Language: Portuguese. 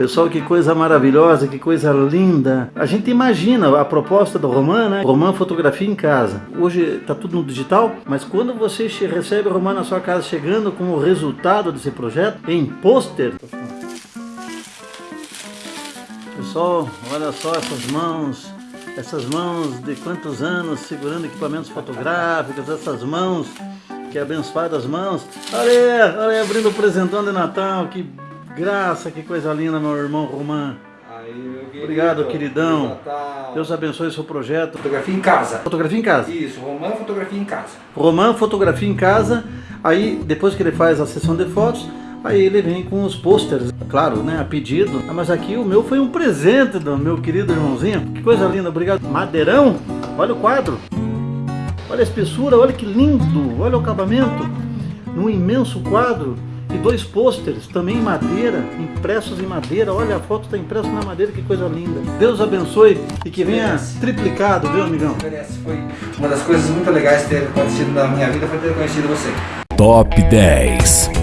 Pessoal, que coisa maravilhosa, que coisa linda. A gente imagina a proposta do Roman, né? Roman Fotografia em Casa. Hoje tá tudo no digital, mas quando você recebe o Roman na sua casa chegando com o resultado desse projeto, em pôster... Pessoal, olha só essas mãos, essas mãos de quantos anos segurando equipamentos fotográficos, essas mãos, que abençoadas mãos. Olha, olha abrindo o presentão de Natal, que graça, que coisa linda, meu irmão Roman. Aí, Obrigado, queridão. Natal. Deus abençoe o seu projeto. Fotografia em casa. Fotografia em casa. Isso, Romã Fotografia em casa. Roman Fotografia em Casa. Aí, depois que ele faz a sessão de fotos, aí ele vem com os posters, claro, né, a pedido. Ah, Mas aqui o meu foi um presente do meu querido irmãozinho. Que coisa linda, obrigado. Madeirão, olha o quadro. Olha a espessura, olha que lindo, olha o acabamento. Num imenso quadro e dois pôsteres, também em madeira, impressos em madeira. Olha, a foto está impressa na madeira, que coisa linda. Deus abençoe e que venha triplicado, viu, amigão? Merece. Foi uma das coisas muito legais ter acontecido na minha vida foi ter conhecido você. Top 10